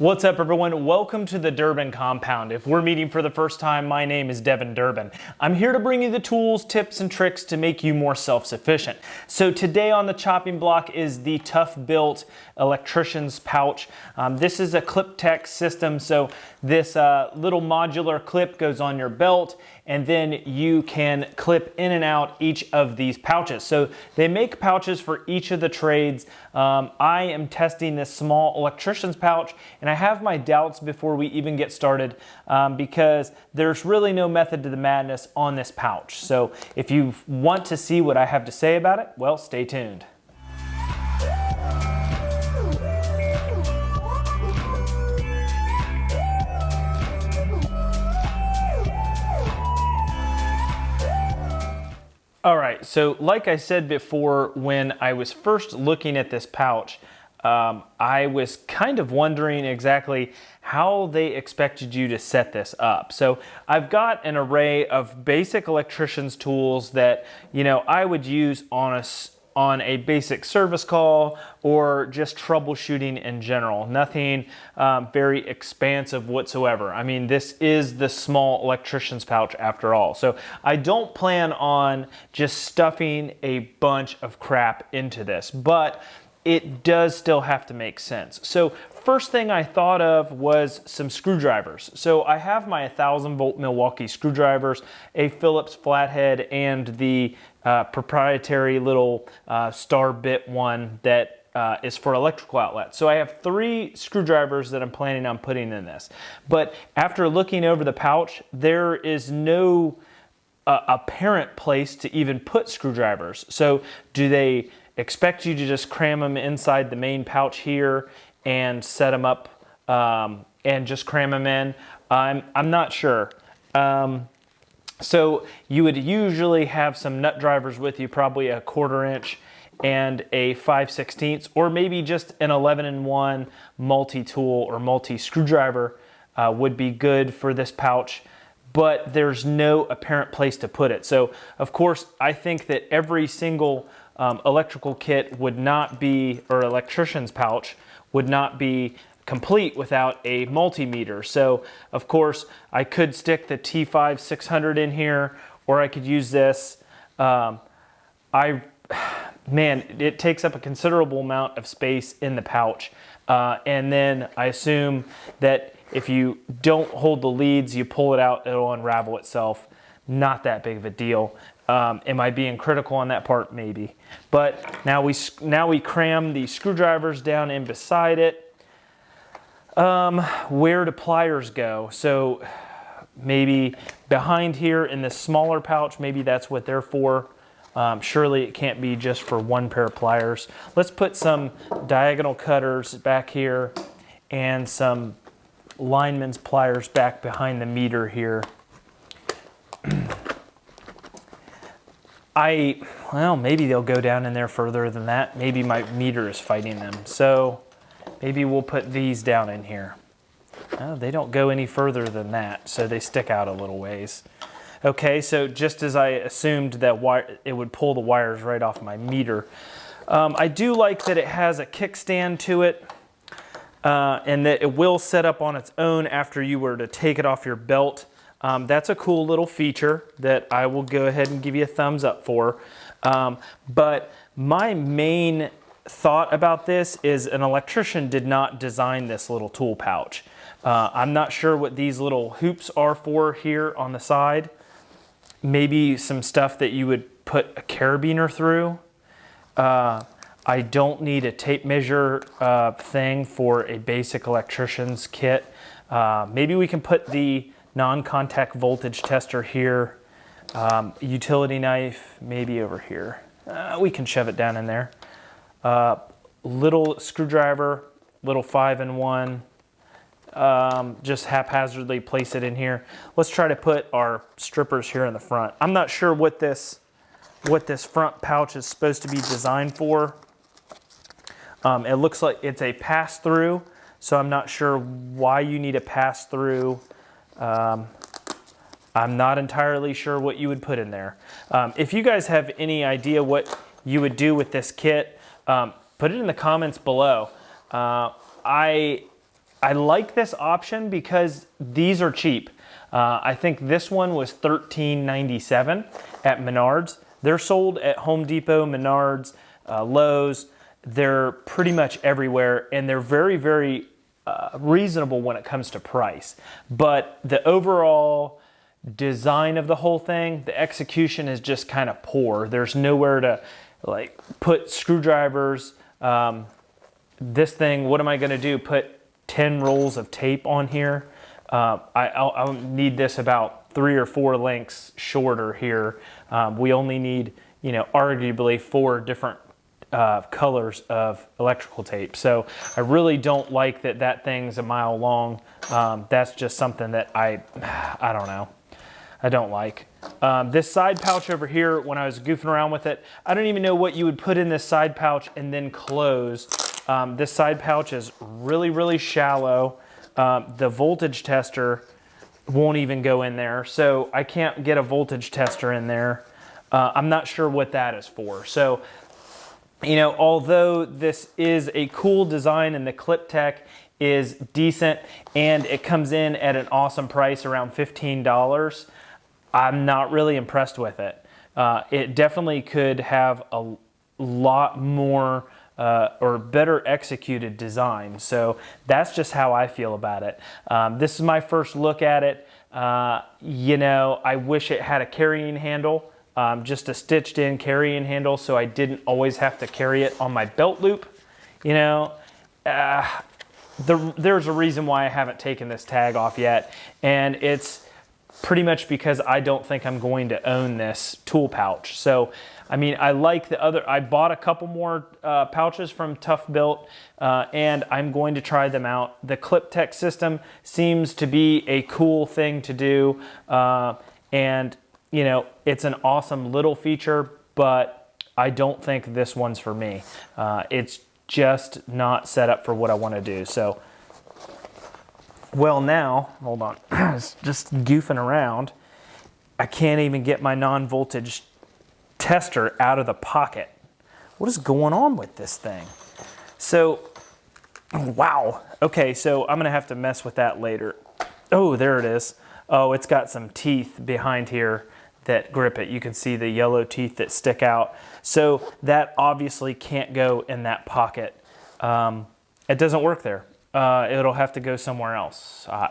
What's up everyone? Welcome to the Durbin Compound. If we're meeting for the first time, my name is Devin Durbin. I'm here to bring you the tools, tips, and tricks to make you more self-sufficient. So today on the chopping block is the Tough Built electrician's pouch. Um, this is a ClipTech system, so this uh, little modular clip goes on your belt and then you can clip in and out each of these pouches. So they make pouches for each of the trades. Um, I am testing this small electrician's pouch and I have my doubts before we even get started um, because there's really no method to the madness on this pouch. So if you want to see what I have to say about it, well, stay tuned. All right, so like I said before, when I was first looking at this pouch, um, I was kind of wondering exactly how they expected you to set this up. So I've got an array of basic electrician's tools that, you know, I would use on a on a basic service call or just troubleshooting in general. Nothing um, very expansive whatsoever. I mean, this is the small electrician's pouch after all. So I don't plan on just stuffing a bunch of crap into this, but it does still have to make sense. So first thing I thought of was some screwdrivers. So I have my 1000 volt Milwaukee screwdrivers, a Phillips flathead, and the uh, proprietary little uh, star bit one that uh, is for electrical outlets. So I have three screwdrivers that I'm planning on putting in this. But after looking over the pouch, there is no uh, apparent place to even put screwdrivers. So do they expect you to just cram them inside the main pouch here and set them up um, and just cram them in? I'm, I'm not sure. Um, so you would usually have some nut drivers with you, probably a quarter inch and a 5 16 or maybe just an 11 in 1 multi-tool or multi-screwdriver uh, would be good for this pouch but there's no apparent place to put it. So of course I think that every single um, electrical kit would not be, or electrician's pouch would not be complete without a multimeter. So of course I could stick the T5 600 in here or I could use this. Um, I, man, it takes up a considerable amount of space in the pouch. Uh, and then I assume that if you don't hold the leads, you pull it out, it'll unravel itself. Not that big of a deal. Um, am I being critical on that part? Maybe. But now we, now we cram the screwdrivers down in beside it. Um, where do pliers go? So maybe behind here in this smaller pouch, maybe that's what they're for. Um, surely it can't be just for one pair of pliers. Let's put some diagonal cutters back here and some lineman's pliers back behind the meter here. I, well, maybe they'll go down in there further than that. Maybe my meter is fighting them. So Maybe we'll put these down in here. They don't go any further than that, so they stick out a little ways. Okay, so just as I assumed that wire, it would pull the wires right off my meter. Um, I do like that it has a kickstand to it uh, and that it will set up on its own after you were to take it off your belt. Um, that's a cool little feature that I will go ahead and give you a thumbs up for. Um, but my main thought about this is an electrician did not design this little tool pouch. Uh, I'm not sure what these little hoops are for here on the side. Maybe some stuff that you would put a carabiner through. Uh, I don't need a tape measure uh, thing for a basic electrician's kit. Uh, maybe we can put the non-contact voltage tester here. Um, utility knife, maybe over here. Uh, we can shove it down in there. Uh, little screwdriver, little five in one, um, just haphazardly place it in here. Let's try to put our strippers here in the front. I'm not sure what this, what this front pouch is supposed to be designed for. Um, it looks like it's a pass-through, so I'm not sure why you need a pass-through. Um, I'm not entirely sure what you would put in there. Um, if you guys have any idea what you would do with this kit, um, put it in the comments below. Uh, I I like this option because these are cheap. Uh, I think this one was $13.97 at Menards. They're sold at Home Depot, Menards, uh, Lowe's. They're pretty much everywhere and they're very, very uh, reasonable when it comes to price. But the overall design of the whole thing, the execution is just kind of poor. There's nowhere to like put screwdrivers. Um, this thing, what am I gonna do? Put 10 rolls of tape on here? Uh, I, I'll, I'll, need this about three or four lengths shorter here. Um, we only need, you know, arguably four different uh, colors of electrical tape. So I really don't like that that thing's a mile long. Um, that's just something that I, I don't know. I don't like. Um, this side pouch over here, when I was goofing around with it, I don't even know what you would put in this side pouch and then close. Um, this side pouch is really, really shallow. Um, the voltage tester won't even go in there. So I can't get a voltage tester in there. Uh, I'm not sure what that is for. So, you know, although this is a cool design and the Clip Tech is decent and it comes in at an awesome price around $15, I'm not really impressed with it. Uh, it definitely could have a lot more uh, or better executed design. So that's just how I feel about it. Um, this is my first look at it. Uh, you know, I wish it had a carrying handle, um, just a stitched in carrying handle so I didn't always have to carry it on my belt loop. You know, uh, the, there's a reason why I haven't taken this tag off yet. And it's pretty much because I don't think I'm going to own this tool pouch. So I mean, I like the other, I bought a couple more uh, pouches from Tough Built uh, and I'm going to try them out. The Clip Tech system seems to be a cool thing to do. Uh, and you know, it's an awesome little feature, but I don't think this one's for me. Uh, it's just not set up for what I want to do. So, well now, hold on, just goofing around. I can't even get my non-voltage tester out of the pocket. What is going on with this thing? So, wow. Okay, so I'm gonna have to mess with that later. Oh, there it is. Oh, it's got some teeth behind here that grip it. You can see the yellow teeth that stick out. So that obviously can't go in that pocket. Um, it doesn't work there. Uh, it'll have to go somewhere else. Uh,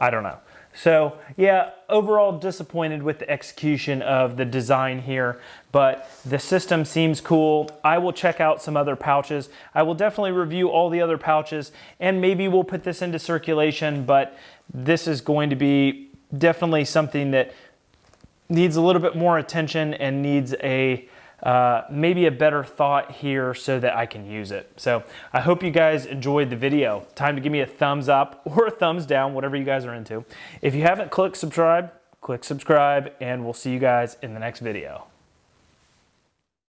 I don't know. So yeah, overall disappointed with the execution of the design here, but the system seems cool. I will check out some other pouches. I will definitely review all the other pouches and maybe we'll put this into circulation, but this is going to be definitely something that needs a little bit more attention and needs a uh, maybe a better thought here so that I can use it. So I hope you guys enjoyed the video. Time to give me a thumbs up or a thumbs down, whatever you guys are into. If you haven't clicked subscribe, click subscribe and we'll see you guys in the next video.